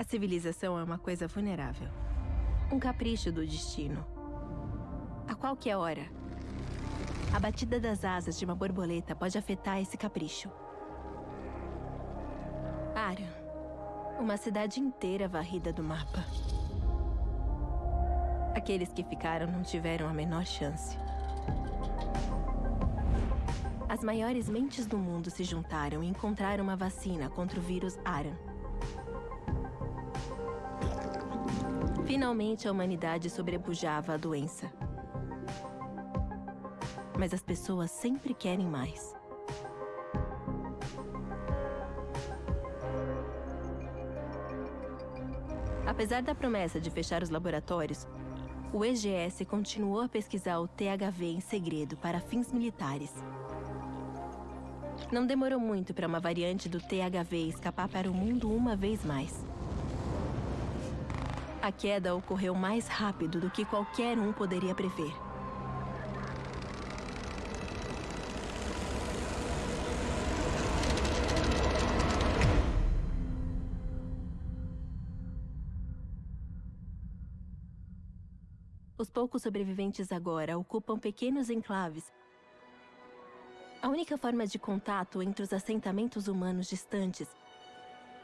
A civilização é uma coisa vulnerável. Um capricho do destino. A qualquer hora, a batida das asas de uma borboleta pode afetar esse capricho. Arion. Uma cidade inteira varrida do mapa. Aqueles que ficaram não tiveram a menor chance. As maiores mentes do mundo se juntaram e encontraram uma vacina contra o vírus Aran. Finalmente, a humanidade sobrepujava a doença. Mas as pessoas sempre querem mais. Apesar da promessa de fechar os laboratórios, o EGS continuou a pesquisar o THV em segredo para fins militares. Não demorou muito para uma variante do THV escapar para o mundo uma vez mais. A queda ocorreu mais rápido do que qualquer um poderia prever. Os poucos sobreviventes agora ocupam pequenos enclaves a única forma de contato entre os assentamentos humanos distantes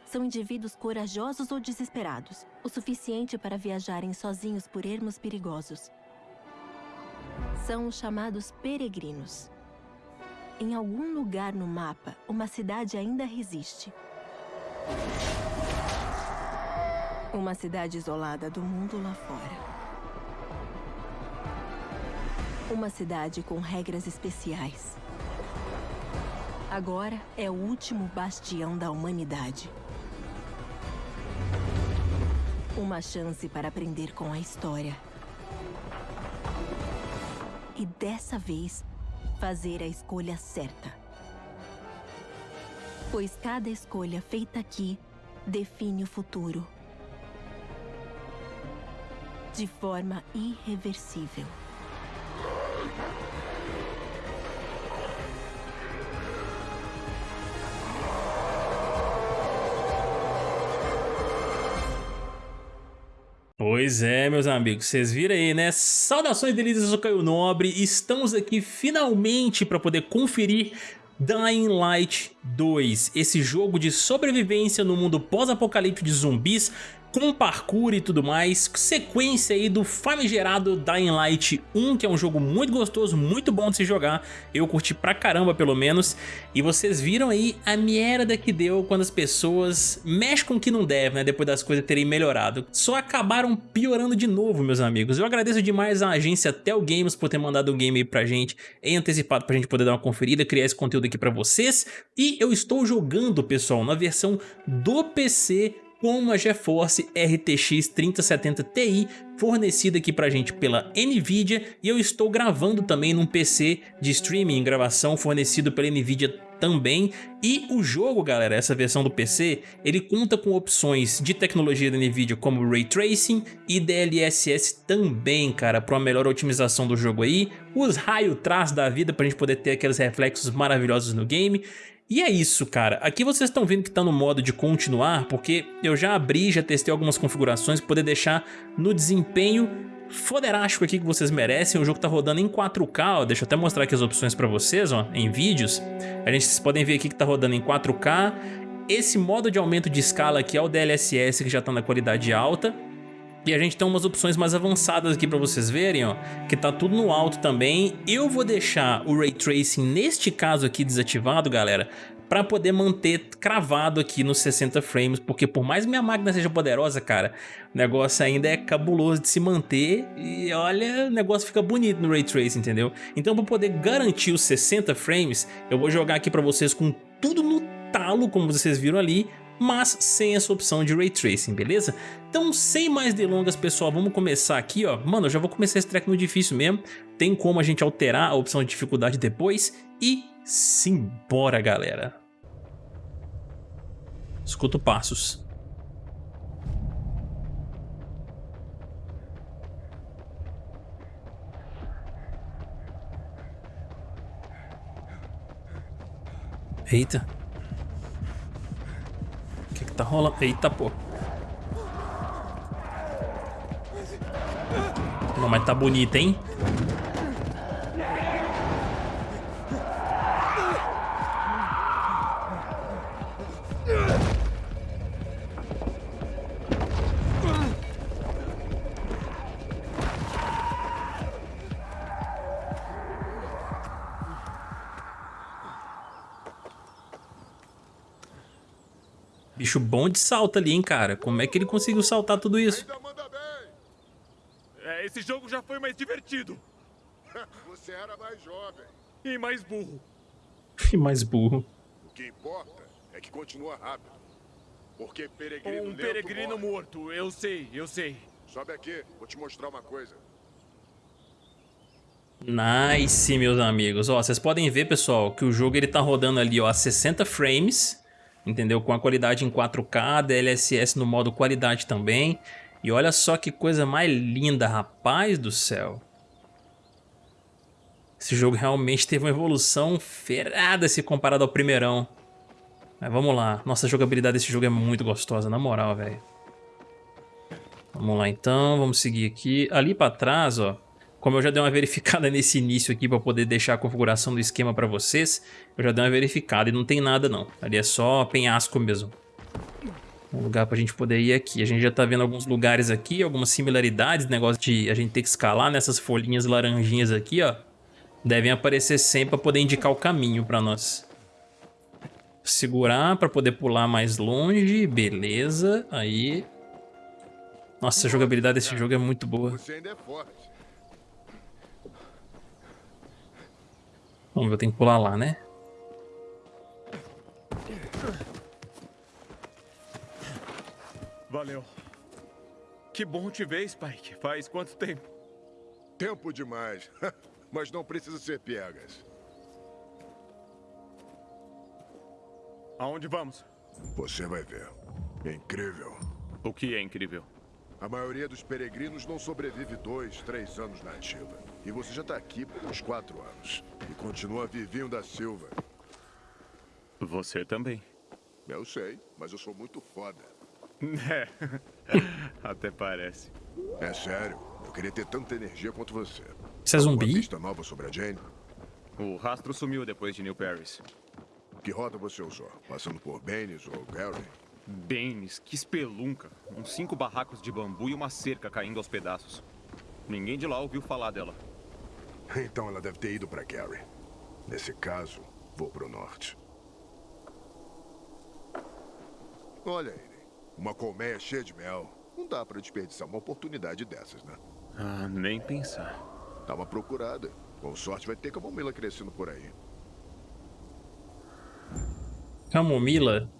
são indivíduos corajosos ou desesperados, o suficiente para viajarem sozinhos por ermos perigosos. São os chamados peregrinos. Em algum lugar no mapa, uma cidade ainda resiste. Uma cidade isolada do mundo lá fora. Uma cidade com regras especiais. Agora é o último bastião da humanidade. Uma chance para aprender com a história. E dessa vez, fazer a escolha certa. Pois cada escolha feita aqui define o futuro. De forma irreversível. Pois é, meus amigos, vocês viram aí, né? Saudações delícias, eu Caio Nobre estamos aqui finalmente para poder conferir Dying Light 2, esse jogo de sobrevivência no mundo pós-apocalíptico de zumbis com parkour e tudo mais, sequência aí do famigerado Dying Light 1, que é um jogo muito gostoso, muito bom de se jogar, eu curti pra caramba pelo menos, e vocês viram aí a merda que deu quando as pessoas mexem com o que não deve, né, depois das coisas terem melhorado. Só acabaram piorando de novo, meus amigos. Eu agradeço demais a agência Tel Games por ter mandado o game aí pra gente em antecipado pra gente poder dar uma conferida, criar esse conteúdo aqui pra vocês, e eu estou jogando, pessoal, na versão do PC com uma GeForce RTX 3070 Ti fornecida aqui pra gente pela Nvidia e eu estou gravando também num PC de streaming gravação fornecido pela Nvidia também. E o jogo galera, essa versão do PC, ele conta com opções de tecnologia da Nvidia como Ray Tracing e DLSS também cara, para uma melhor otimização do jogo aí, os raio traz da vida pra gente poder ter aqueles reflexos maravilhosos no game e é isso, cara. Aqui vocês estão vendo que está no modo de continuar, porque eu já abri, já testei algumas configurações para poder deixar no desempenho foderástico aqui que vocês merecem. O jogo está rodando em 4K, ó. deixa eu até mostrar aqui as opções para vocês, ó, em vídeos. A gente, vocês podem ver aqui que está rodando em 4K. Esse modo de aumento de escala aqui é o DLSS que já está na qualidade alta. E a gente tem umas opções mais avançadas aqui para vocês verem, ó, que tá tudo no alto também. Eu vou deixar o Ray Tracing neste caso aqui desativado, galera, para poder manter cravado aqui nos 60 frames, porque por mais que minha máquina seja poderosa, cara, o negócio ainda é cabuloso de se manter e olha, o negócio fica bonito no Ray Tracing, entendeu? Então para poder garantir os 60 frames, eu vou jogar aqui para vocês com tudo no talo, como vocês viram ali, mas sem essa opção de Ray Tracing, beleza? Então sem mais delongas pessoal, vamos começar aqui ó, mano eu já vou começar esse track no difícil mesmo, tem como a gente alterar a opção de dificuldade depois e simbora galera. Escuto passos. Eita tá rolando. Eita, pô. Não, mas tá bonito, hein? Bicho bom de salto ali, hein, cara. Como é que ele conseguiu saltar tudo isso? É, esse jogo já foi mais divertido. Você era mais jovem. E mais burro. E mais burro. O que importa é que continua rápido. Porque peregrino Um peregrino morre. morto. Eu sei, eu sei. Sobe aqui, vou te mostrar uma coisa. Nice, meus amigos. Ó, vocês podem ver, pessoal, que o jogo ele tá rodando ali, ó, a 60 frames, entendeu? Com a qualidade em 4K, DLSS no modo qualidade também. E olha só que coisa mais linda, rapaz do céu. Esse jogo realmente teve uma evolução ferrada se comparado ao primeirão. Mas vamos lá. Nossa, jogabilidade desse jogo é muito gostosa, na moral, velho. Vamos lá então, vamos seguir aqui. Ali pra trás, ó, como eu já dei uma verificada nesse início aqui para poder deixar a configuração do esquema para vocês, eu já dei uma verificada e não tem nada não. Ali é só penhasco mesmo. Um lugar pra gente poder ir aqui. A gente já tá vendo alguns lugares aqui, algumas similaridades, negócio de a gente ter que escalar nessas folhinhas laranjinhas aqui, ó. Devem aparecer sempre para poder indicar o caminho para nós. Segurar para poder pular mais longe, beleza, aí... Nossa, a jogabilidade desse jogo é muito boa. Você ainda é forte. Vamos ver, eu tenho que pular lá, né? Valeu. Que bom te ver, Spike. Faz quanto tempo? Tempo demais. Mas não precisa ser piegas. Aonde vamos? Você vai ver. Incrível. O que é incrível? A maioria dos peregrinos não sobrevive dois, três anos na ativa. E você já tá aqui por uns quatro anos. E continua vivinho da Silva. Você também. Eu sei, mas eu sou muito foda. É. Até parece. É sério, eu queria ter tanta energia quanto você. Você é zumbi? pista nova sobre a Jane? O rastro sumiu depois de New Paris. Que rota você usou? Passando por Baines ou Gary? Baines, que espelunca. Uns cinco barracos de bambu e uma cerca caindo aos pedaços. Ninguém de lá ouviu falar dela. Então ela deve ter ido para Gary. Nesse caso, vou pro norte. Olha ele. Uma colmeia cheia de mel. Não dá para desperdiçar uma oportunidade dessas, né? Ah, nem pensar. Dá uma procurada. Com sorte vai ter camomila crescendo por aí. Camomila?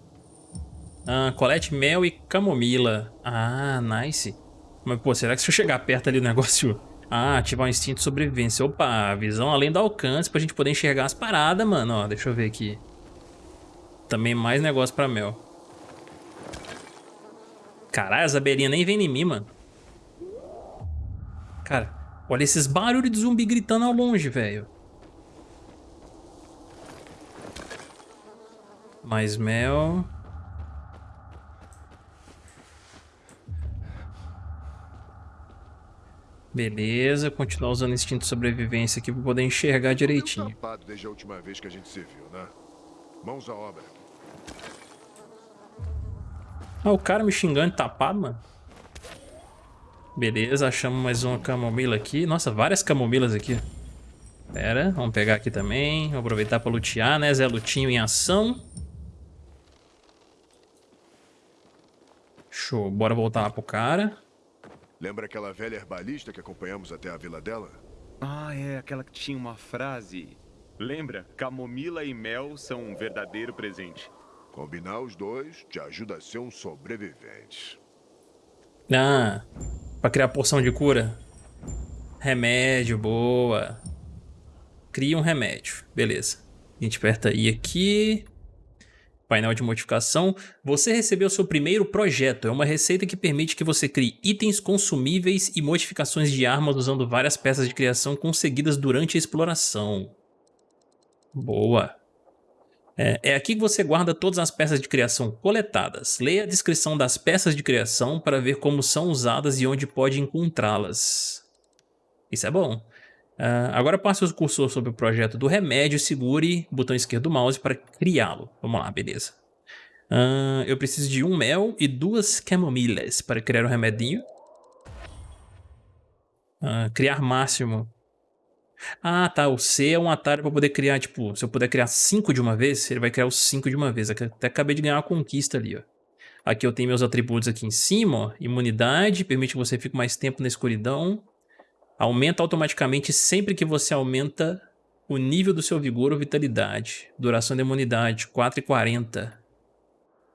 Ah, colete mel e camomila. Ah, nice. Mas, pô, será que se eu chegar perto ali do negócio... Ah, ativar o instinto de sobrevivência. Opa, visão além do alcance pra gente poder enxergar as paradas, mano. Ó, deixa eu ver aqui. Também mais negócio pra mel. Caralho, as abelhinhas nem vêm em mim, mano. Cara, olha esses barulhos de zumbi gritando ao longe, velho. Mais mel. Beleza, continuar usando instinto de sobrevivência aqui pra poder enxergar direitinho. desde a última vez que a gente se viu, né? Mãos à obra. Ah, o cara me xingando tapado, mano. Beleza, achamos mais uma camomila aqui. Nossa, várias camomilas aqui. Pera, vamos pegar aqui também. Vamos aproveitar pra lutear, né? Zé Lutinho em ação. Show, bora voltar lá pro cara. Lembra aquela velha herbalista que acompanhamos até a vila dela? Ah, é aquela que tinha uma frase. Lembra? Camomila e mel são um verdadeiro presente. Combinar os dois te ajuda a ser um sobrevivente. Ah, pra criar poção de cura. Remédio, boa. Cria um remédio, beleza. A gente aperta I aqui. Painel de modificação. Você recebeu seu primeiro projeto. É uma receita que permite que você crie itens consumíveis e modificações de armas usando várias peças de criação conseguidas durante a exploração. Boa. É, é aqui que você guarda todas as peças de criação coletadas. Leia a descrição das peças de criação para ver como são usadas e onde pode encontrá-las. Isso é bom. Uh, agora passe o cursor sobre o projeto do remédio e segure o botão esquerdo do mouse para criá-lo. Vamos lá, beleza. Uh, eu preciso de um mel e duas camomilhas para criar o um remedinho. Uh, criar máximo. Ah, tá. O C é um atalho para poder criar, tipo, se eu puder criar cinco de uma vez, ele vai criar os cinco de uma vez. Até acabei de ganhar uma conquista ali, ó. Aqui eu tenho meus atributos aqui em cima, ó. Imunidade, permite que você fique mais tempo na escuridão. Aumenta automaticamente sempre que você aumenta o nível do seu vigor ou vitalidade. Duração da imunidade, 4,40.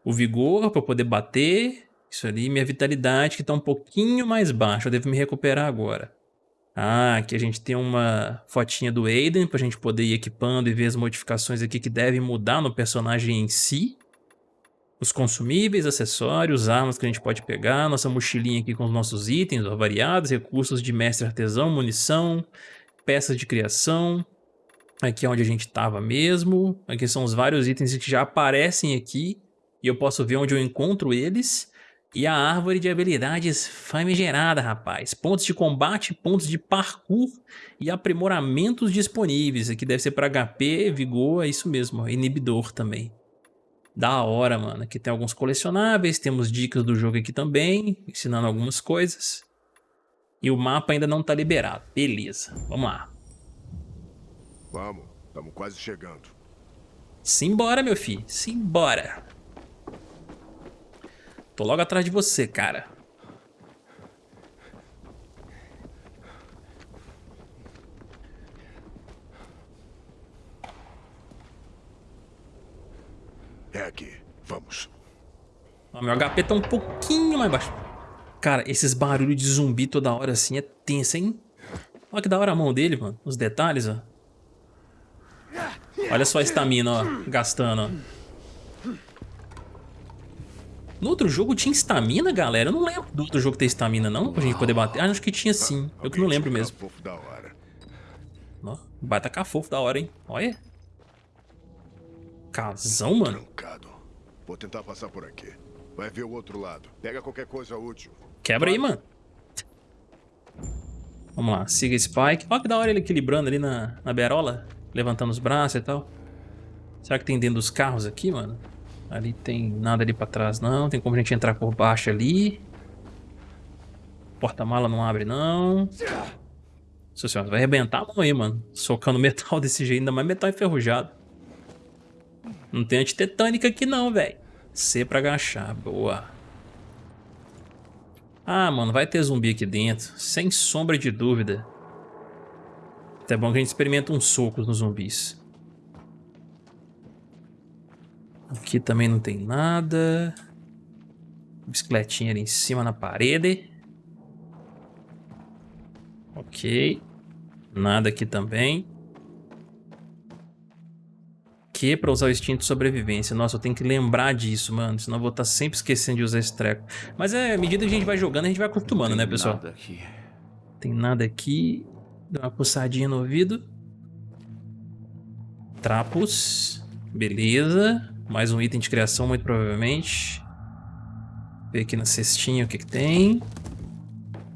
O vigor para poder bater. Isso ali, minha vitalidade que está um pouquinho mais baixa. Eu devo me recuperar agora. Ah, aqui a gente tem uma fotinha do Aiden para a gente poder ir equipando e ver as modificações aqui que devem mudar no personagem em si. Os consumíveis, acessórios, armas que a gente pode pegar, nossa mochilinha aqui com os nossos itens variados, recursos de mestre artesão, munição, peças de criação. Aqui é onde a gente estava mesmo. Aqui são os vários itens que já aparecem aqui e eu posso ver onde eu encontro eles. E a árvore de habilidades famigerada, rapaz. Pontos de combate, pontos de parkour e aprimoramentos disponíveis. Aqui deve ser para HP, vigor, é isso mesmo, inibidor também. Da hora, mano. Aqui tem alguns colecionáveis, temos dicas do jogo aqui também, ensinando algumas coisas. E o mapa ainda não tá liberado. Beleza, vamos lá. Vamos, estamos quase chegando. Simbora, meu filho, simbora. Tô logo atrás de você, cara. É aqui. Vamos. Ah, meu HP tá um pouquinho mais baixo. Cara, esses barulhos de zumbi toda hora assim é tenso, hein? Olha que da hora a mão dele, mano. Os detalhes, ó. Olha só a estamina, ó. Gastando, ó. No outro jogo tinha estamina, galera? Eu não lembro do outro jogo ter estamina, não? Pra gente poder bater. Ah, acho que tinha sim. Eu que não lembro mesmo. Ó, baita cafofo da hora, hein? Olha. Casão, mano. Vou tentar passar por aqui. Vai ver o outro lado. Pega qualquer coisa útil. Quebra aí, mano. Vamos lá, siga Spike. Olha que da hora ele equilibrando ali na, na berola. Levantando os braços e tal. Será que tem dentro dos carros aqui, mano? Ali tem nada ali pra trás não. Tem como a gente entrar por baixo ali. Porta-mala não abre não. Nossa senhora, vai arrebentar a mão aí, mano. Socando metal desse jeito, ainda mais metal enferrujado. Não tem antitetânica aqui não, velho. C pra agachar, boa. Ah, mano, vai ter zumbi aqui dentro. Sem sombra de dúvida. Até bom que a gente experimenta uns socos nos zumbis. Aqui também não tem nada. Bicicletinha ali em cima na parede. Ok. Nada aqui também. Que para usar o instinto de sobrevivência. Nossa, eu tenho que lembrar disso, mano. Senão eu vou estar tá sempre esquecendo de usar esse treco. Mas é, à medida que a gente vai jogando, a gente vai acostumando, né, pessoal? Nada aqui. Tem nada aqui. Dá uma puxadinha no ouvido. Trapos. Beleza. Mais um item de criação, muito provavelmente. Ver aqui na cestinha o que, que tem.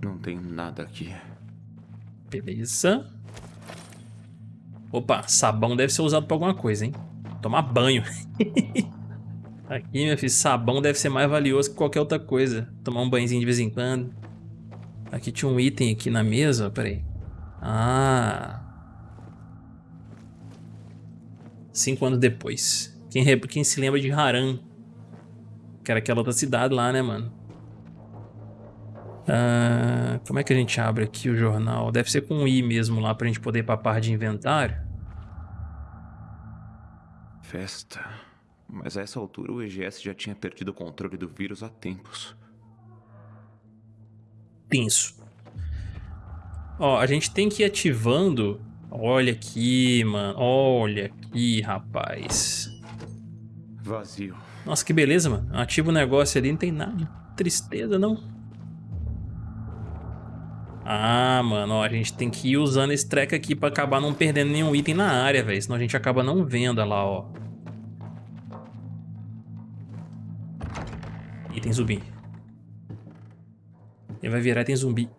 Não tem nada aqui. Beleza. Opa, sabão deve ser usado pra alguma coisa, hein? Tomar banho. aqui, meu filho, sabão deve ser mais valioso que qualquer outra coisa. Tomar um banhozinho de vez em quando. Aqui tinha um item aqui na mesa, peraí. Ah. Cinco anos depois. Quem, quem se lembra de Haran? Que era aquela outra cidade lá, né, mano? Ah, como é que a gente abre aqui o jornal? Deve ser com um I mesmo lá pra gente poder ir pra parte de inventário. Festa. Mas a essa altura o EGS já tinha perdido o controle do vírus há tempos. Tenso. Ó, a gente tem que ir ativando... Olha aqui, mano. Olha aqui, rapaz. Vazio. Nossa, que beleza, mano. Ativa o negócio ali, não tem nada tristeza, não. Ah, mano, ó, a gente tem que ir usando esse treco aqui pra acabar não perdendo nenhum item na área, velho. Senão a gente acaba não vendo lá, ó. E tem zumbi. Ele vai virar e tem zumbi.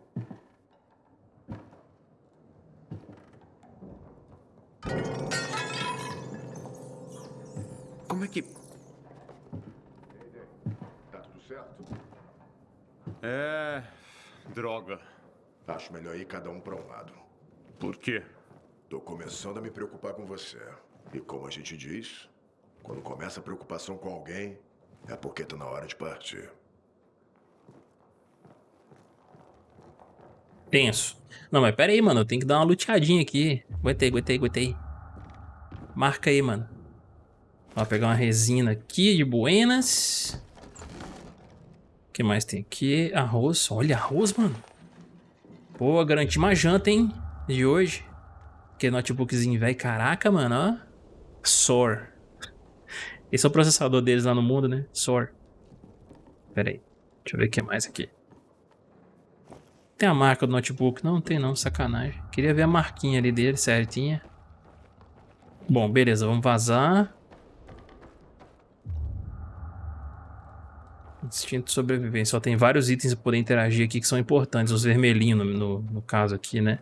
Como é que... Tá tudo certo? É... droga. Acho melhor ir cada um pra um lado. Por quê? Tô começando a me preocupar com você. E como a gente diz, quando começa a preocupação com alguém, é porque tá na hora de partir. Tenso. Não, mas pera aí, mano. Eu tenho que dar uma luteadinha aqui. Aguentei, aguentei, aguentei. Marca aí, mano. Ó, pegar uma resina aqui de buenas. O que mais tem aqui? Arroz. Olha, arroz, mano. Pô, garanti uma janta, hein? De hoje. Que notebookzinho velho. Caraca, mano, ó. Sor. Esse é o processador deles lá no mundo, né? Sor. Pera aí. Deixa eu ver o que mais aqui. Tem a marca do notebook? Não, não tem não, sacanagem. Queria ver a marquinha ali dele, certinha. Bom, beleza, vamos vazar. Instinto de sobrevivência. Só tem vários itens para poder interagir aqui que são importantes. Os vermelhinhos, no, no, no, caso aqui, né?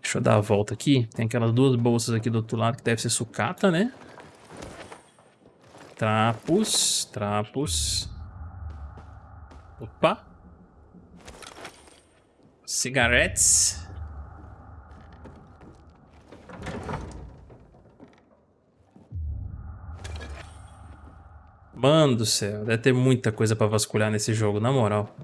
Deixa eu dar a volta aqui. Tem aquelas duas bolsas aqui do outro lado que deve ser sucata, né? Trapos, trapos. Opa. Cigarettes. Mano do céu, deve ter muita coisa pra vasculhar nesse jogo, na moral.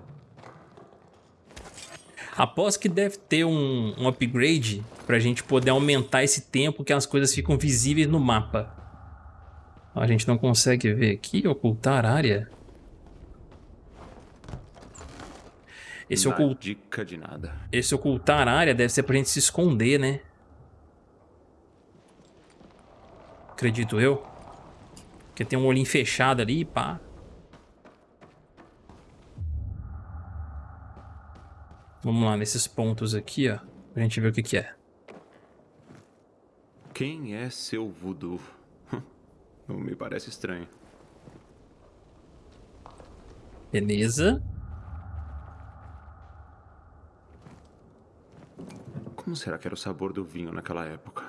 Aposto que deve ter um, um upgrade pra gente poder aumentar esse tempo que as coisas ficam visíveis no mapa. A gente não consegue ver aqui, ocultar área. Esse, ocult... dica de nada. Esse ocultar área deve ser pra gente se esconder, né? Acredito eu. Porque tem um olhinho fechado ali, pá. Vamos lá, nesses pontos aqui, ó. Pra gente ver o que que é. Quem é seu voodoo? Não me parece estranho. Beleza. Como será que era o sabor do vinho naquela época?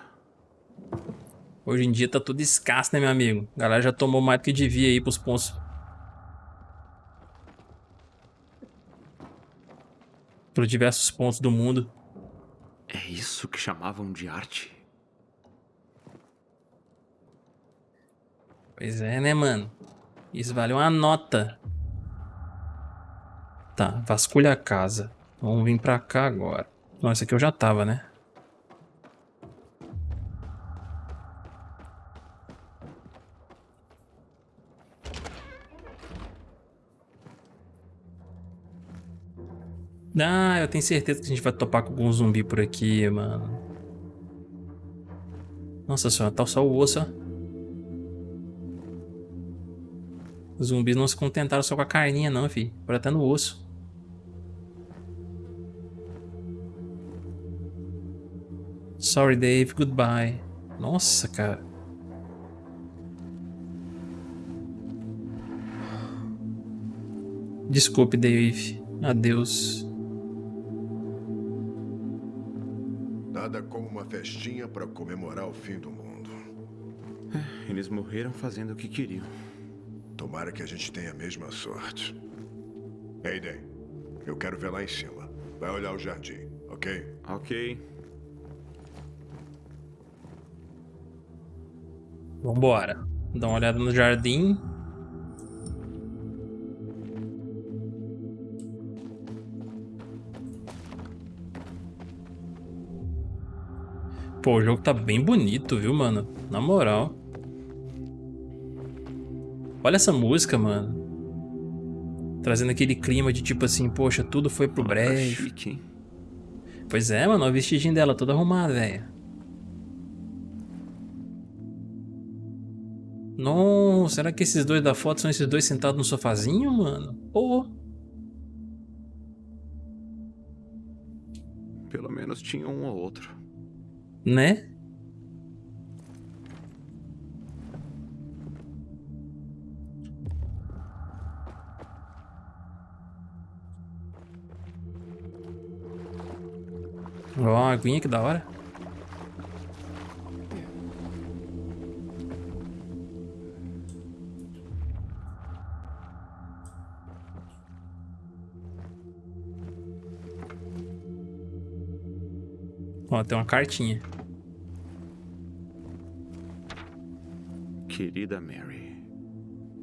Hoje em dia tá tudo escasso, né, meu amigo? A galera já tomou mais do que devia aí pros pontos. Por diversos pontos do mundo. É isso que chamavam de arte? Pois é, né, mano? Isso vale uma nota. Tá, vasculha a casa. Vamos vir pra cá agora. Nossa, aqui eu já tava, né? Ah, eu tenho certeza que a gente vai topar com algum zumbi por aqui, mano. Nossa senhora, tá só o osso, ó. Os zumbis não se contentaram só com a carninha não, fi. Por até no osso. Sorry, Dave. Goodbye. Nossa, cara. Desculpe, Dave. Adeus. Nada como uma festinha para comemorar o fim do mundo. É, eles morreram fazendo o que queriam. Tomara que a gente tenha a mesma sorte. Aiden, eu quero ver lá em cima. Vai olhar o jardim, ok? Ok. Vambora. Dá uma olhada no jardim. Pô, o jogo tá bem bonito, viu, mano? Na moral. Olha essa música, mano. Trazendo aquele clima de tipo assim, poxa, tudo foi pro breve. Pois é, mano, o vestidinho dela toda arrumada, velho. Nossa, será que esses dois da foto são esses dois sentados no sofazinho, mano? Pô. Pelo menos tinha um ou outro. Né? Ó, uma aguinha que da hora. Ó, tem uma cartinha. Querida Mary,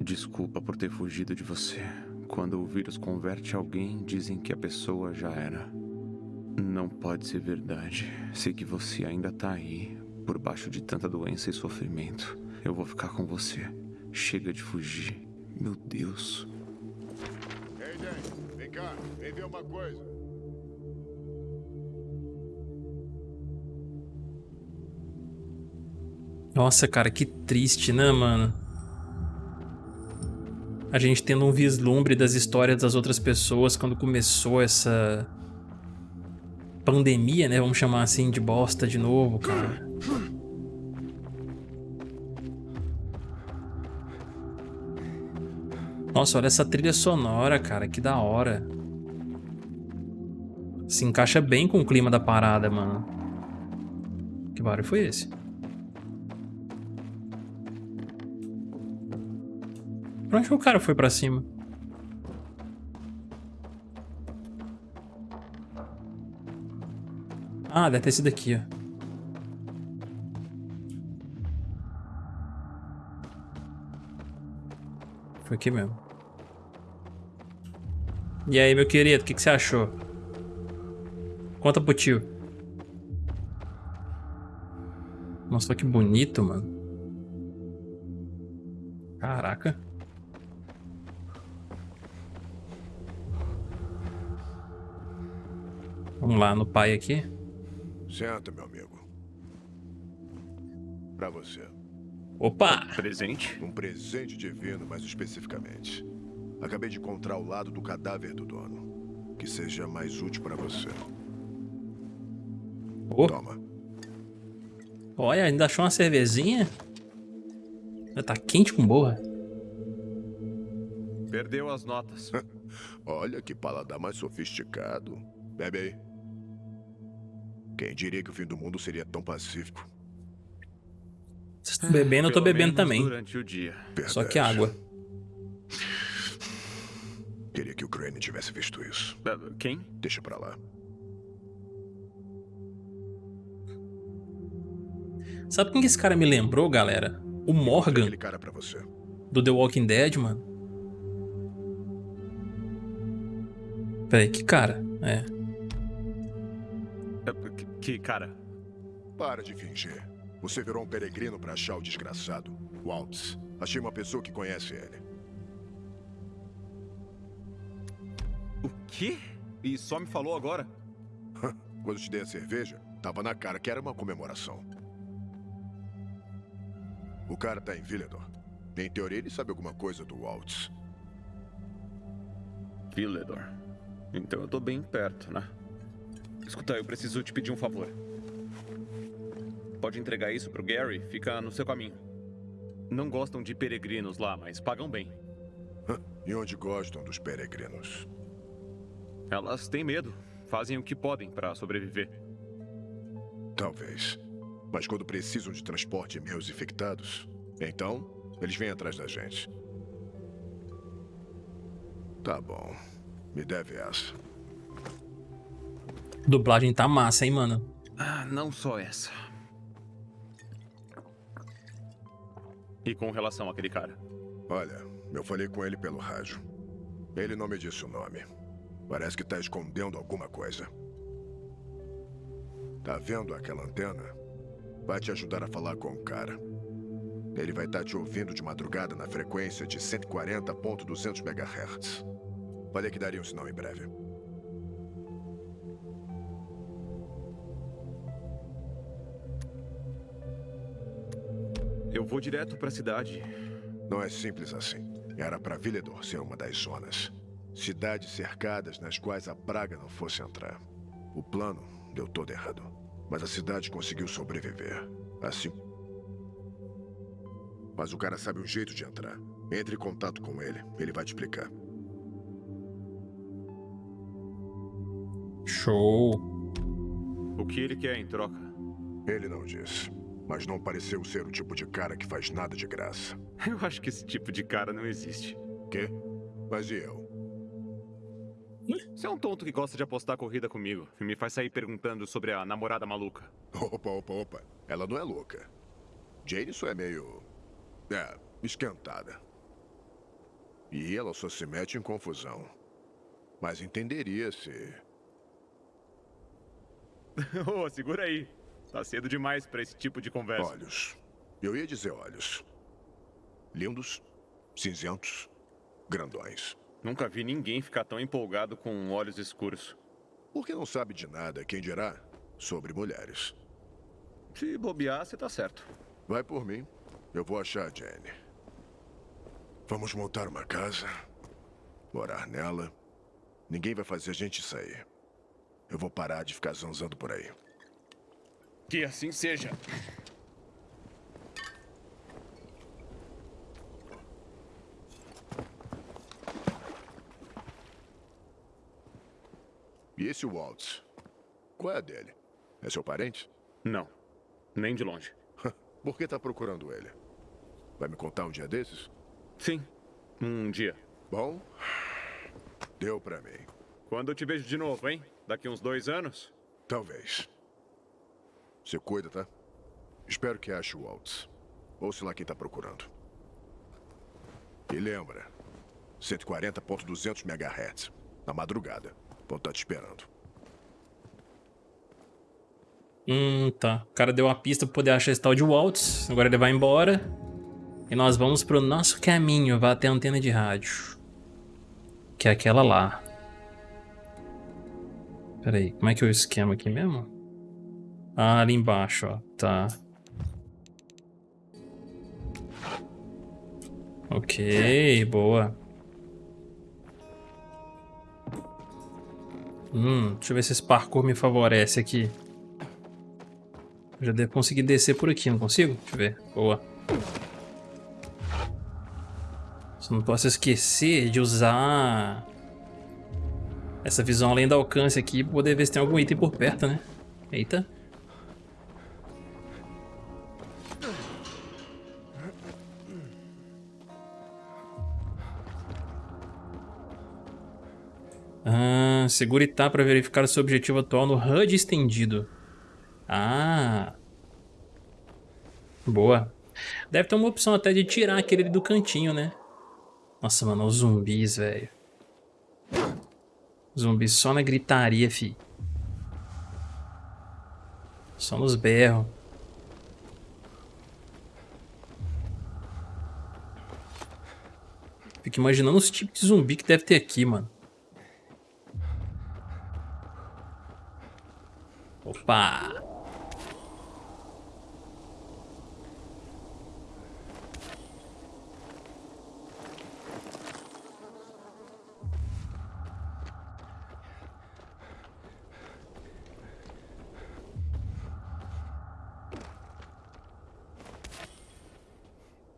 desculpa por ter fugido de você. Quando o vírus converte alguém, dizem que a pessoa já era. Não pode ser verdade. Sei que você ainda tá aí, por baixo de tanta doença e sofrimento. Eu vou ficar com você. Chega de fugir. Meu Deus. Ei, Dan, vem cá, vem ver uma coisa. Nossa, cara, que triste, né, mano? A gente tendo um vislumbre das histórias das outras pessoas quando começou essa pandemia, né? Vamos chamar assim de bosta de novo, cara. Nossa, olha essa trilha sonora, cara, que da hora. Se encaixa bem com o clima da parada, mano. Que barulho foi esse? Pra onde o cara foi pra cima? Ah, deve ter sido aqui, ó. Foi aqui mesmo. E aí, meu querido, o que, que você achou? Conta pro tio. Nossa, que bonito, mano. Caraca. Vamos lá no pai aqui. Senta, meu amigo. Pra você. Opa! Presente? Um presente divino, mais especificamente. Acabei de encontrar o lado do cadáver do dono. Que seja mais útil pra você. Oh, Toma. olha, ainda achou uma cervezinha? Tá quente com boa. Perdeu as notas. Olha que paladar mais sofisticado. Bebe aí. Quem diria que o fim do mundo seria tão pacífico? Vocês estão bebendo, eu tô bebendo também. Durante o dia. Só que Verdade. água. Queria que o Crane tivesse visto isso. Quem? Deixa pra lá. Sabe quem que esse cara me lembrou, galera? O Morgan, Aquele cara pra você. do The Walking Dead, mano. Peraí, que cara? É. Que- Que cara? Para de fingir. Você virou um peregrino pra achar o desgraçado. Waltz. Achei uma pessoa que conhece ele. O quê? E só me falou agora? Quando te dei a cerveja, tava na cara que era uma comemoração. O cara tá em Villedor. Em teoria, ele sabe alguma coisa do Waltz. Villedor. Então eu tô bem perto, né? Escuta, eu preciso te pedir um favor. Pode entregar isso pro Gary, fica no seu caminho. Não gostam de peregrinos lá, mas pagam bem. E onde gostam dos peregrinos? Elas têm medo, fazem o que podem pra sobreviver. Talvez. Mas quando precisam de transporte meus infectados, então eles vêm atrás da gente. Tá bom. Me deve essa. Dublagem tá massa, hein, mano? Ah, não só essa. E com relação àquele cara? Olha, eu falei com ele pelo rádio. Ele não me disse o nome. Parece que tá escondendo alguma coisa. Tá vendo aquela antena? Vai te ajudar a falar com o cara. Ele vai estar te ouvindo de madrugada na frequência de 140.200 MHz. Falei que daria um sinal em breve. Eu vou direto pra cidade. Não é simples assim. Era para Villedor ser uma das zonas. Cidades cercadas nas quais a praga não fosse entrar. O plano deu todo errado. Mas a cidade conseguiu sobreviver. Assim. Mas o cara sabe um jeito de entrar. Entre em contato com ele. Ele vai te explicar. Show. O que ele quer em troca? Ele não disse. Mas não pareceu ser o tipo de cara que faz nada de graça. Eu acho que esse tipo de cara não existe. Quê? Mas e eu? Você é um tonto que gosta de apostar corrida comigo e me faz sair perguntando sobre a namorada maluca. Opa, opa, opa. Ela não é louca. Jane só é meio. É, esquentada. E ela só se mete em confusão. Mas entenderia se. oh, segura aí. Tá cedo demais pra esse tipo de conversa. Olhos. Eu ia dizer olhos. Lindos, cinzentos, grandões. Nunca vi ninguém ficar tão empolgado com olhos escuros. Porque não sabe de nada, quem dirá, sobre mulheres. Se bobear, você tá certo. Vai por mim. Eu vou achar a Jenny. Vamos montar uma casa, morar nela. Ninguém vai fazer a gente sair. Eu vou parar de ficar zanzando por aí. Que assim seja. E esse Waltz? Qual é a dele? É seu parente? Não, nem de longe. Por que tá procurando ele? Vai me contar um dia desses? Sim, um dia. Bom, deu pra mim. Quando eu te vejo de novo, hein? Daqui uns dois anos? Talvez. Se cuida, tá? Espero que ache o Waltz. Ou sei lá quem tá procurando. E lembra, 140.200 MHz. Na madrugada. Vão estar te esperando. Hum, tá. O cara deu uma pista pra poder achar esse tal de Waltz. Agora ele vai embora. E nós vamos pro nosso caminho. Vai até a antena de rádio. Que é aquela lá. Pera aí, como é que é o esquema aqui mesmo? Ah, ali embaixo, ó. Tá. Ok, boa. Hum, deixa eu ver se esse parkour me favorece aqui. Eu já devo conseguir descer por aqui, não consigo? Deixa eu ver. Boa. Só não posso esquecer de usar essa visão além do alcance aqui pra poder ver se tem algum item por perto, né? Eita. Segure tá para verificar seu objetivo atual no HUD estendido. Ah. Boa. Deve ter uma opção até de tirar aquele do cantinho, né? Nossa, mano, os zumbis, velho. Zumbis só na gritaria, fi. Só nos berros. Fico imaginando os tipos de zumbi que deve ter aqui, mano. Opa!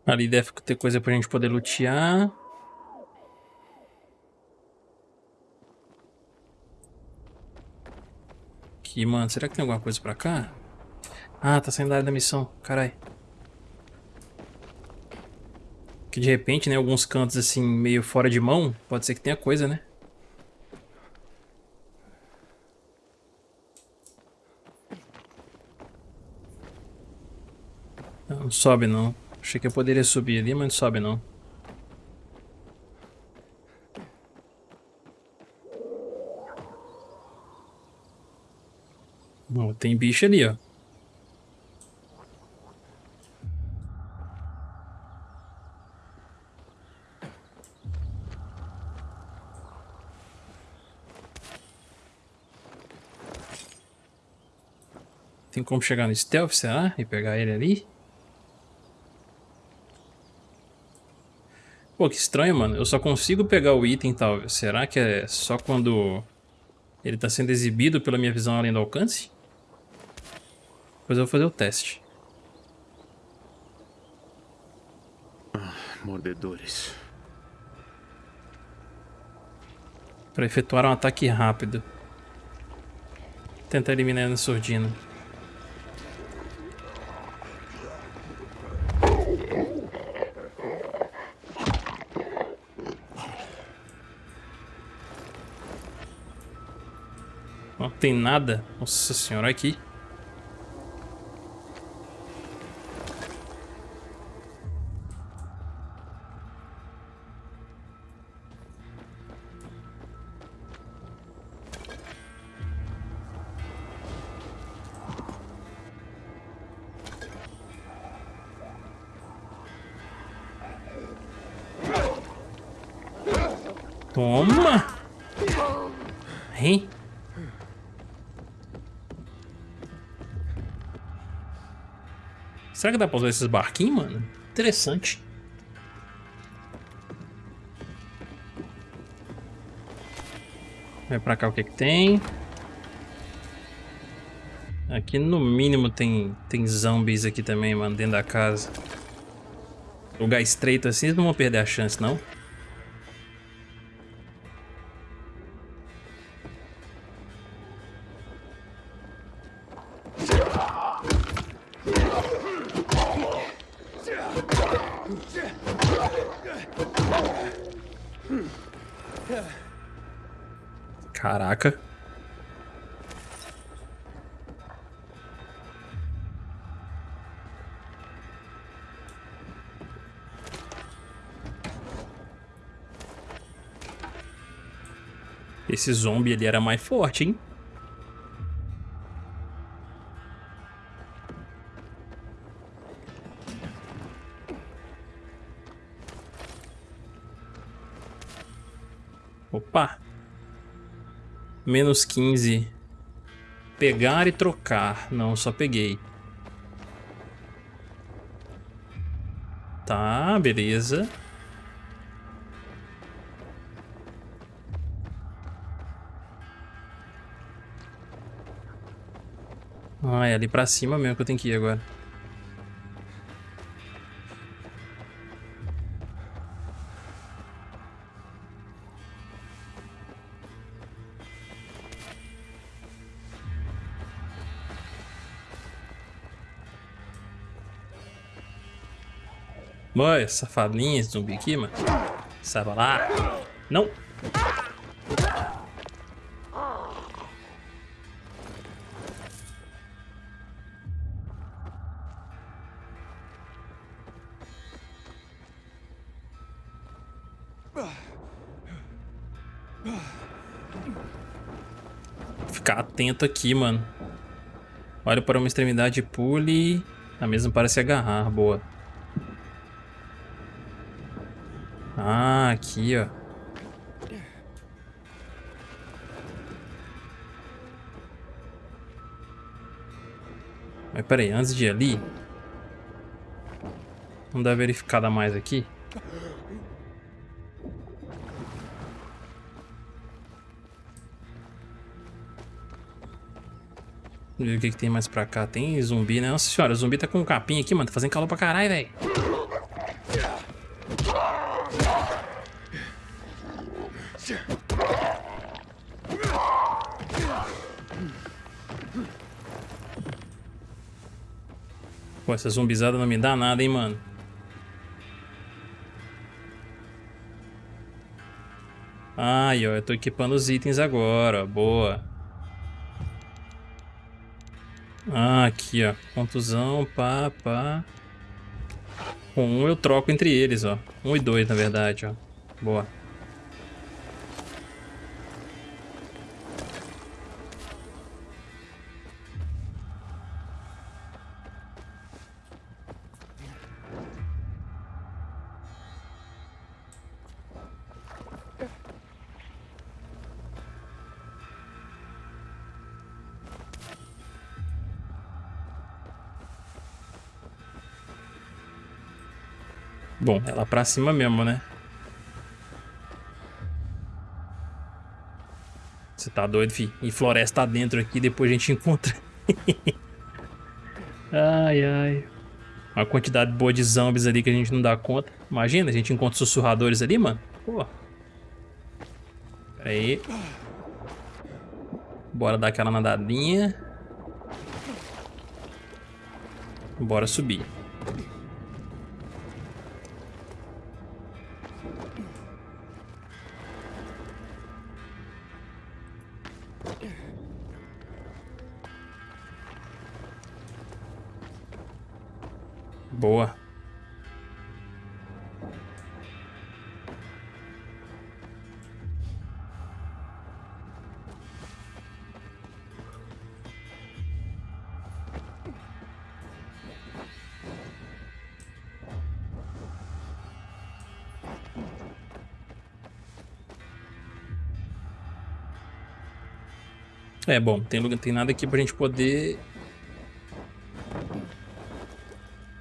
Ali deve ter coisa pra gente poder lutear. Aqui, mano. Será que tem alguma coisa pra cá? Ah, tá saindo da área da missão. Carai. Que de repente, né, alguns cantos assim, meio fora de mão, pode ser que tenha coisa, né? Não, sobe não. Achei que eu poderia subir ali, mas não sobe não. Tem bicho ali, ó. Tem como chegar no stealth, será? E pegar ele ali? Pô, que estranho, mano. Eu só consigo pegar o item tal. Será que é só quando ele tá sendo exibido pela minha visão além do alcance? Depois eu vou fazer o teste. Ah, mordedores. Para efetuar um ataque rápido. Tentar eliminar a surdina. Não tem nada. Nossa senhora, aqui. Será que dá pra usar esses barquinhos, mano? Interessante. Vai pra cá o que que tem. Aqui no mínimo tem, tem zombies aqui também, mano, dentro da casa. Lugar estreito assim, eles não vão perder a chance, não. Caraca. Esse zombie era mais forte, hein? Opa! Menos 15. Pegar e trocar. Não, só peguei. Tá, beleza. Ah, é ali pra cima mesmo que eu tenho que ir agora. Mãe, safadinha zumbi aqui, mano. Sai pra lá. Não. Aqui, mano. Olha para uma extremidade e pule. A mesma parece agarrar. Boa. Ah, aqui, ó. Mas peraí, antes de ir ali... Vamos dar verificada mais aqui. Vamos ver o que, que tem mais pra cá. Tem zumbi, né? Nossa senhora, zumbi tá com um capim aqui, mano. Tá fazendo calor pra caralho, velho. Pô, essa zumbizada não me dá nada, hein, mano. Ai, ó, eu tô equipando os itens agora. Boa. Ah, aqui, ó. Contusão, pá, pá. Com um eu troco entre eles, ó. Um e dois, na verdade, ó. Boa. Bom, é lá pra cima mesmo, né? Você tá doido, fi? E floresta dentro aqui, depois a gente encontra. ai, ai. Uma quantidade boa de zombies ali que a gente não dá conta. Imagina, a gente encontra sussurradores ali, mano. Pô. Aí. Bora dar aquela nadadinha. Bora subir. Boa. É, bom, tem, tem nada aqui pra gente poder...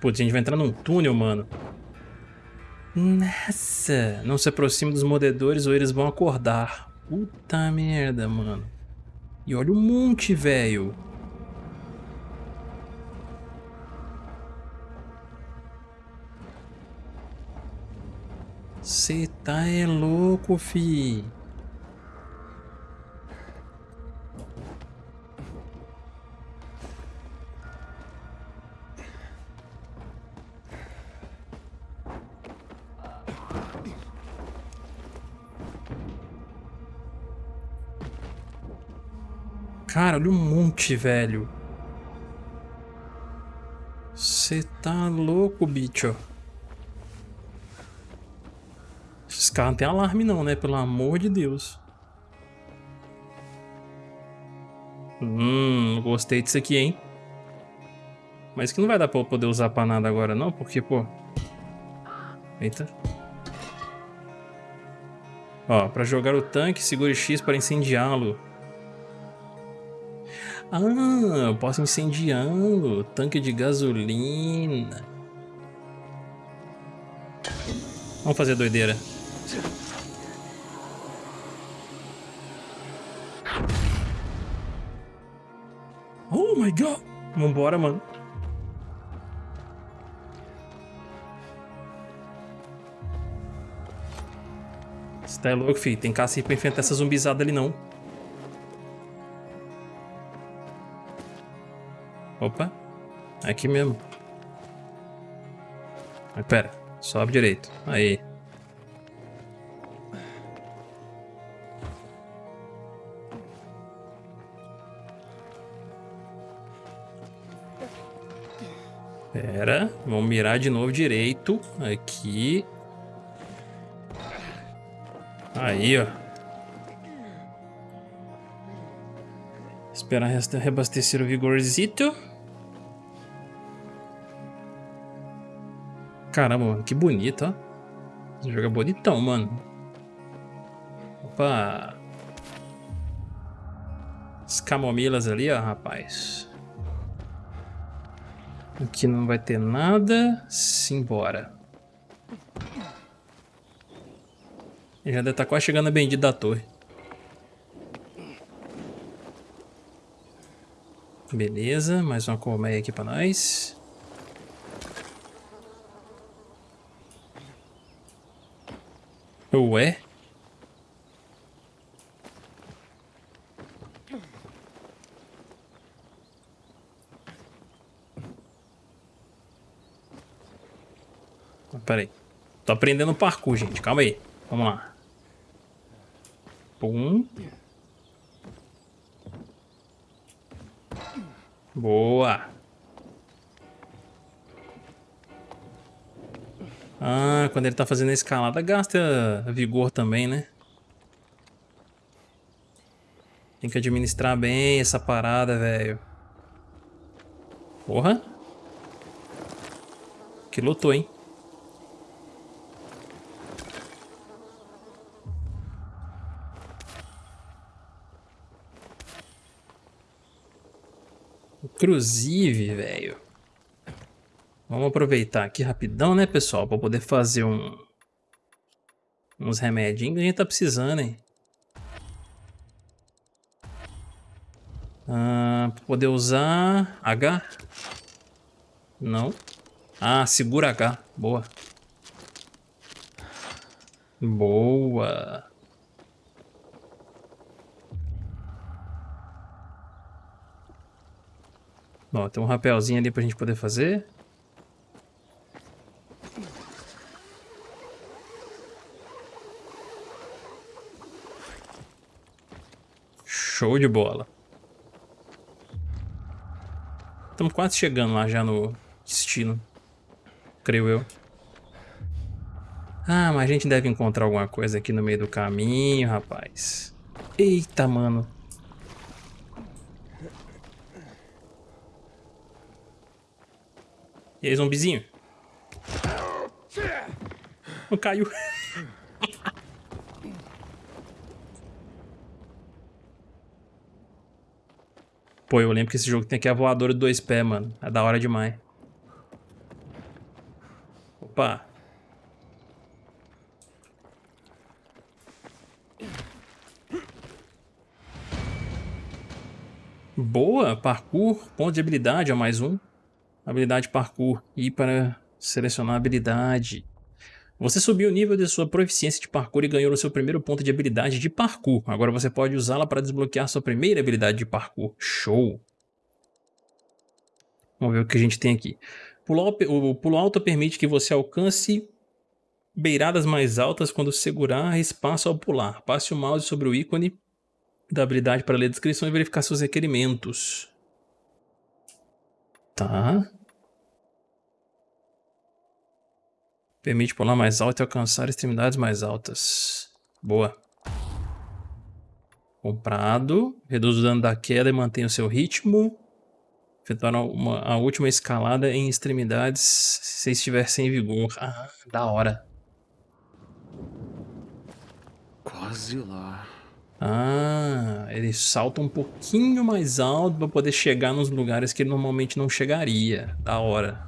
Putz, a gente vai entrar num túnel, mano. Nossa, não se aproxime dos mordedores ou eles vão acordar. Puta merda, mano. E olha o monte, velho. Cê tá é louco, fi. Cara, olha um monte, velho. Você tá louco, bicho. Esses caras não tem alarme não, né? Pelo amor de Deus. Hum, gostei disso aqui, hein? Mas que não vai dar pra eu poder usar pra nada agora não, porque, pô... Eita. Ó, pra jogar o tanque, segure X para incendiá-lo. Ah, eu posso incendiá-lo. Tanque de gasolina. Vamos fazer doideira. Oh my god. Vambora, mano. Você tá louco, filho? Tem caça pra enfrentar essa zumbizada ali, não. Opa. Aqui mesmo. Mas pera. Sobe direito. Aí. Pera. Vamos mirar de novo direito. Aqui. Aí, ó. Esperar reabastecer o vigorzito. Caramba, mano, que bonito, ó. Esse jogo é bonitão, mano. Opa. As camomilas ali, ó, rapaz. Aqui não vai ter nada. Simbora. Ele já deve estar quase chegando a bendita da torre. Beleza, mais uma colmeia aqui pra nós. Ué? Pera aí. Tô aprendendo parkour, gente. Calma aí. Vamos lá. Pum. Boa. Ah, quando ele tá fazendo a escalada, gasta vigor também, né? Tem que administrar bem essa parada, velho. Porra. Que lutou, hein? Inclusive, velho. Vamos aproveitar aqui rapidão, né, pessoal? Pra poder fazer um... Uns remedinhos que a gente tá precisando, hein? Ah, pra poder usar... H? Não. Ah, segura H. Boa. Boa. Ó, tem um rapelzinho ali pra gente poder fazer. Show de bola. Estamos quase chegando lá já no destino. creio eu. Ah, mas a gente deve encontrar alguma coisa aqui no meio do caminho, rapaz. Eita, mano. E aí, zombizinho? Não caiu. Pô, eu lembro que esse jogo tem aqui a voadora de dois pés, mano. É da hora demais. Opa. Boa, parkour, ponto de habilidade, ó, mais um. Habilidade parkour. E para selecionar habilidade. Você subiu o nível de sua proficiência de parkour e ganhou o seu primeiro ponto de habilidade de parkour. Agora você pode usá-la para desbloquear sua primeira habilidade de parkour. Show! Vamos ver o que a gente tem aqui. o pulo alto permite que você alcance beiradas mais altas quando segurar espaço ao pular. Passe o mouse sobre o ícone da habilidade para ler a descrição e verificar seus requerimentos. Tá. Permite pular mais alto e alcançar extremidades mais altas. Boa. Comprado. Reduz o dano da queda e mantém o seu ritmo. Efetuar uma, a última escalada em extremidades se estiver sem vigor. Ah, da hora. Quase lá. Ah, ele salta um pouquinho mais alto para poder chegar nos lugares que ele normalmente não chegaria. Da hora.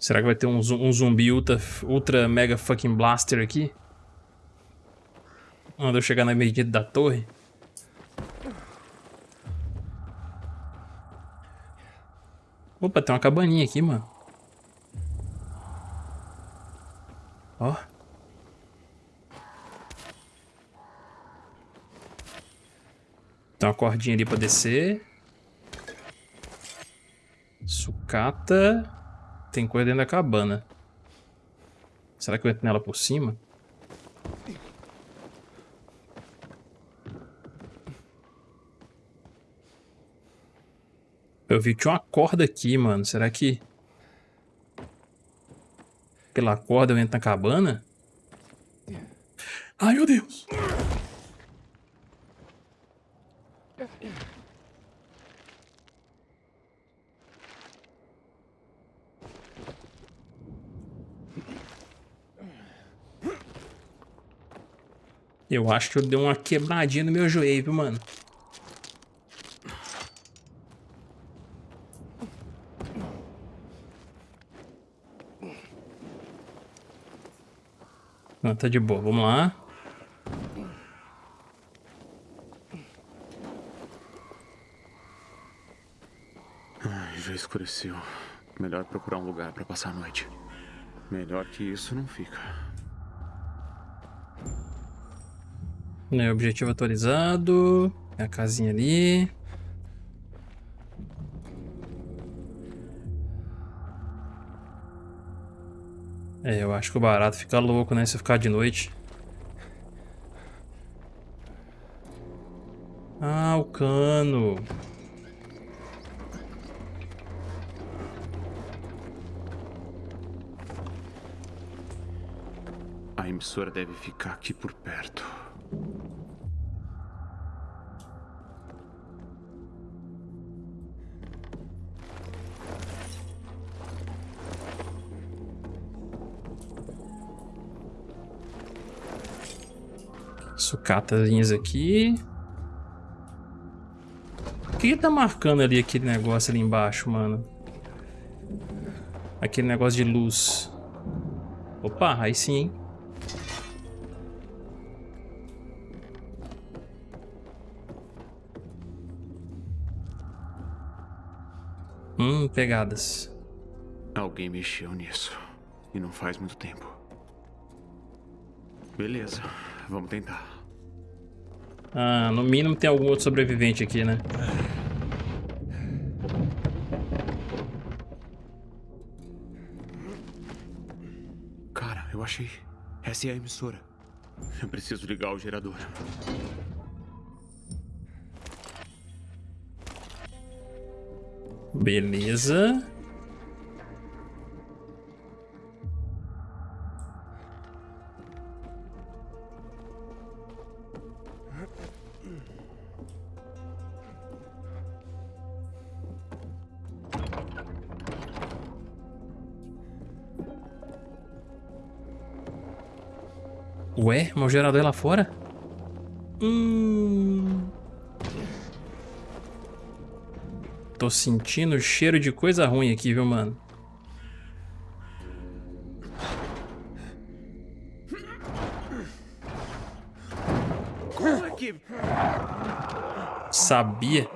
Será que vai ter um, um zumbi ultra, ultra mega fucking blaster aqui? Quando eu chegar na medida da torre? Opa, tem uma cabaninha aqui, mano. Ó. Tem uma cordinha ali pra descer. Sucata. Tem coisa dentro da cabana. Será que eu entro nela por cima? Eu vi que tinha uma corda aqui, mano. Será que... Pela corda eu entro na cabana? Ai, meu Deus! Eu acho que eu dei uma quebradinha no meu joelho, viu, mano? Não, tá de boa. Vamos lá. Ai, já escureceu. Melhor procurar um lugar para passar a noite. Melhor que isso não fica. É, objetivo atualizado. É a casinha ali. É, eu acho que o barato fica louco, né? Se ficar de noite. Ah, o cano. A emissora deve ficar aqui por perto. Sucatazinhas aqui. O que, que tá marcando ali aquele negócio ali embaixo, mano? Aquele negócio de luz. Opa, aí sim, hein? Hum, pegadas. Alguém mexeu nisso. E não faz muito tempo. Beleza, vamos tentar. Ah, no mínimo tem algum outro sobrevivente aqui, né? Cara, eu achei. Essa é a emissora. Eu preciso ligar o gerador. Beleza. Ué, o gerador é lá fora? Hum... Tô sentindo cheiro de coisa ruim aqui, viu, mano? Sabia.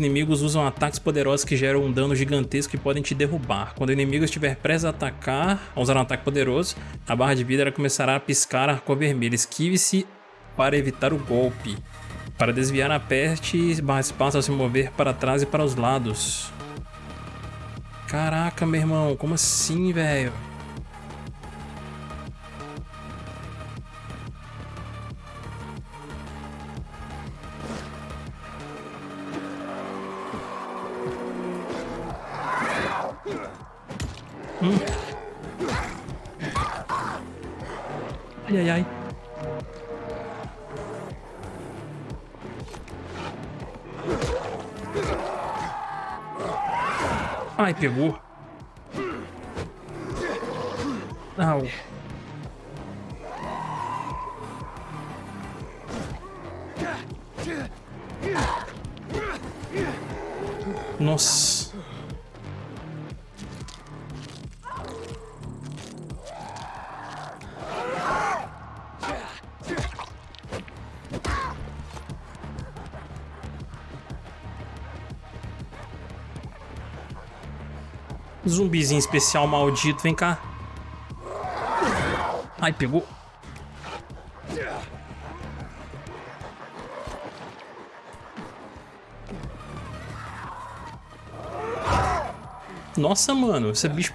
Inimigos usam ataques poderosos que geram um dano gigantesco e podem te derrubar. Quando o inimigo estiver prestes a atacar, a usar um ataque poderoso, a barra de vida começará a piscar a cor vermelha. Esquive-se para evitar o golpe. Para desviar, aperte barra espaço ao se mover para trás e para os lados. Caraca, meu irmão, como assim, velho? Pegou. Au. Nossa. Zumbizinho especial maldito, vem cá. Ai, pegou. Nossa, mano, esse bicho...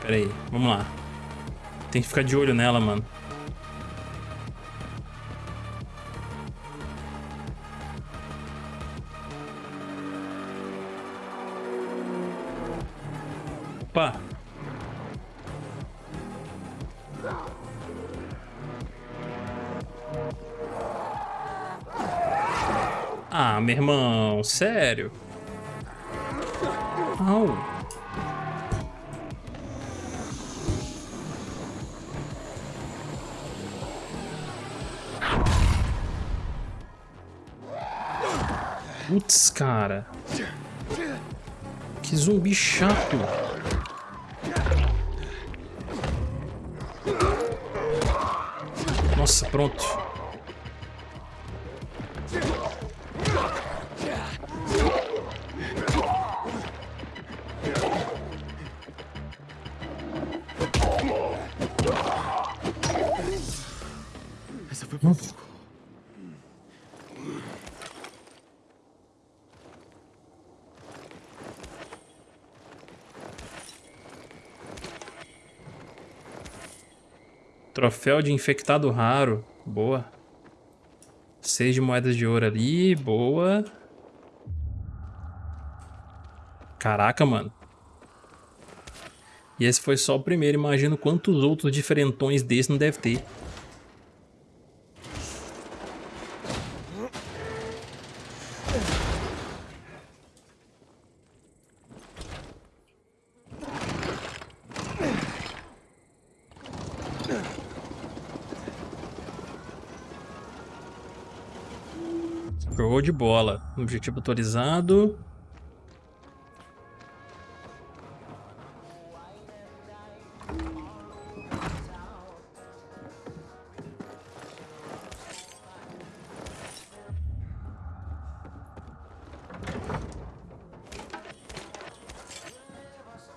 Pera aí, vamos lá. Tem que ficar de olho nela, mano. Irmão, sério? Au. Putz, cara. Que zumbi chato. Nossa, pronto. Troféu de infectado raro. Boa. Seis de moedas de ouro ali. Boa. Caraca, mano. E esse foi só o primeiro. Imagino quantos outros diferentões desse não deve ter. bola. Objetivo autorizado.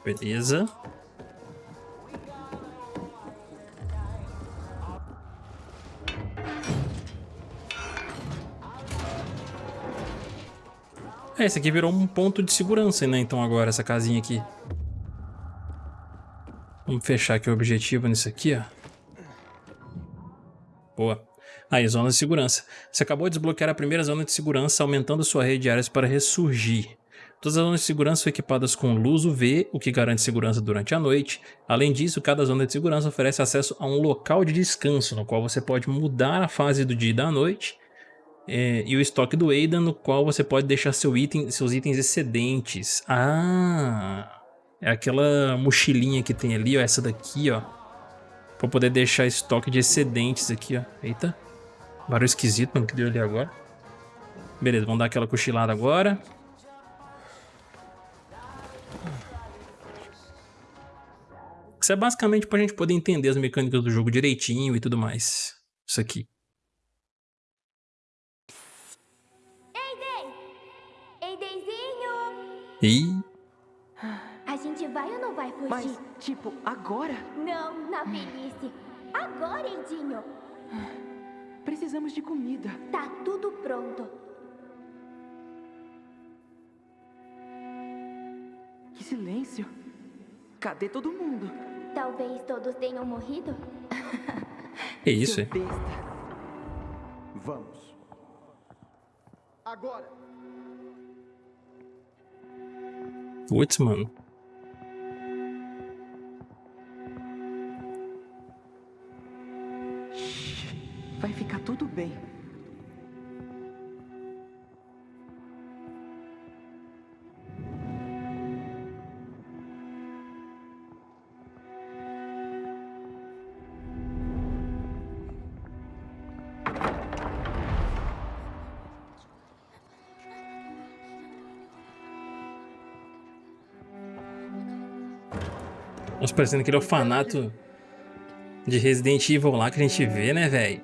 Beleza. Esse aqui virou um ponto de segurança, né? Então agora, essa casinha aqui. Vamos fechar aqui o objetivo nisso aqui, ó. Boa. Aí, zona de segurança. Você acabou de desbloquear a primeira zona de segurança, aumentando sua rede de áreas para ressurgir. Todas as zonas de segurança são equipadas com luz UV, o que garante segurança durante a noite. Além disso, cada zona de segurança oferece acesso a um local de descanso, no qual você pode mudar a fase do dia e da noite, é, e o estoque do Aidan, no qual você pode deixar seu item, seus itens excedentes. Ah, é aquela mochilinha que tem ali, ó, essa daqui, ó. Pra poder deixar estoque de excedentes aqui, ó. Eita. Barulho esquisito, mano, que deu ali agora. Beleza, vamos dar aquela cochilada agora. Isso é basicamente pra gente poder entender as mecânicas do jogo direitinho e tudo mais. Isso aqui. E A gente vai ou não vai fugir? Mas, tipo, agora? Não, na velhice. Agora, Eidinho! Precisamos de comida. Tá tudo pronto. Que silêncio. Cadê todo mundo? Talvez todos tenham morrido? é isso, é. besta. Vamos. Agora. Putz, mano. Vai ficar tudo bem. Parecendo aquele orfanato de Resident Evil lá que a gente vê, né, velho?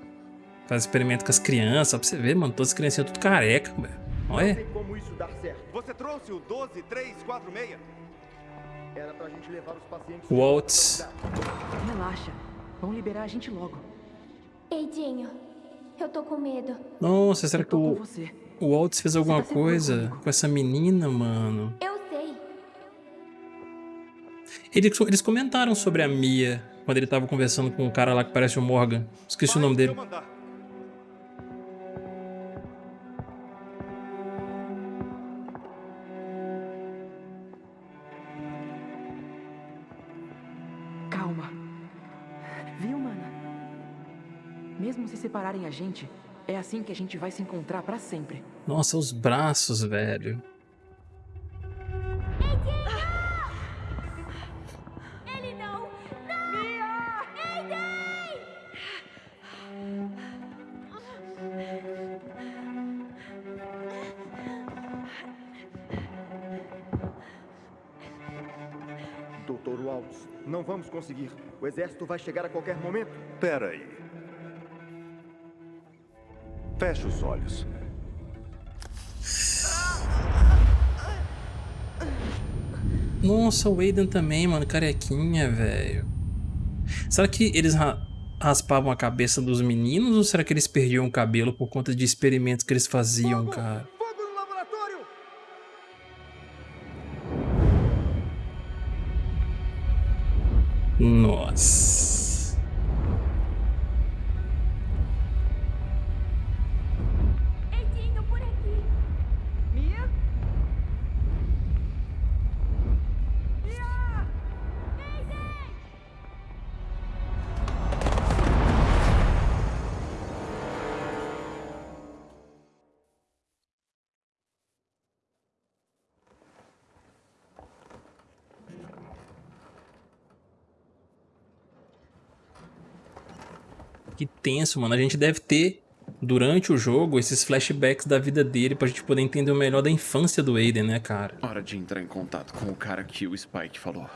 Faz experimento com as crianças, só pra você ver, mano. Todas as criancinhas tudo careca, velho. Olha. como isso dar certo. Você trouxe o 12346? Era pra gente levar os pacientes... Waltz. Relaxa. Vão liberar a gente logo. Eidinho, eu tô com medo. Nossa, será que o, você. o Waltz fez alguma tá coisa comigo. com essa menina, mano? Eu. Eles, eles comentaram sobre a Mia quando ele tava conversando com o cara lá que parece o Morgan. Esqueci o nome dele. Calma. Viu, mana? Mesmo se separarem a gente, é assim que a gente vai se encontrar pra sempre. Nossa, os braços, velho. Conseguir. O exército vai chegar a qualquer momento. Pera aí. Feche os olhos. Nossa, o Aiden também, mano, carequinha, velho. Será que eles ra- raspavam a cabeça dos meninos ou será que eles perdiam o cabelo por conta de experimentos que eles faziam, cara? Que tenso, mano. A gente deve ter, durante o jogo, esses flashbacks da vida dele pra gente poder entender o melhor da infância do Aiden, né, cara? Hora de entrar em contato com o cara que o Spike falou.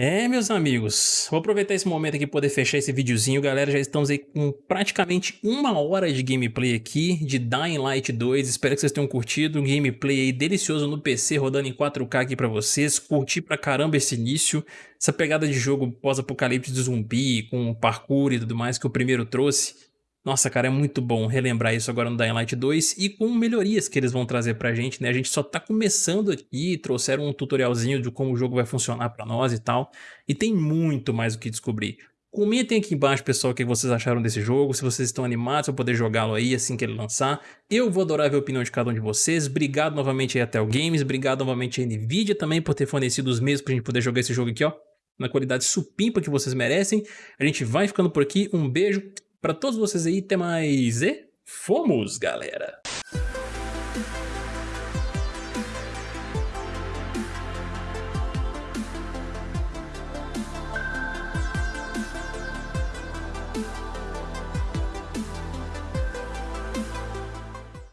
É, meus amigos, vou aproveitar esse momento aqui para poder fechar esse videozinho, galera, já estamos aí com praticamente uma hora de gameplay aqui de Dying Light 2, espero que vocês tenham curtido, um gameplay aí delicioso no PC, rodando em 4K aqui para vocês, curti pra caramba esse início, essa pegada de jogo pós-apocalipse de zumbi, com parkour e tudo mais que o primeiro trouxe, nossa, cara, é muito bom relembrar isso agora no Dying Light 2 e com melhorias que eles vão trazer pra gente, né? A gente só tá começando aqui, trouxeram um tutorialzinho de como o jogo vai funcionar pra nós e tal, e tem muito mais o que descobrir. Comentem aqui embaixo, pessoal, o que vocês acharam desse jogo, se vocês estão animados para poder jogá-lo aí assim que ele lançar. Eu vou adorar ver a opinião de cada um de vocês. Obrigado novamente aí a Tel Games, obrigado novamente a Nvidia também por ter fornecido os meios pra gente poder jogar esse jogo aqui, ó, na qualidade supimpa que vocês merecem. A gente vai ficando por aqui, um beijo, para todos vocês aí, até mais e fomos, galera!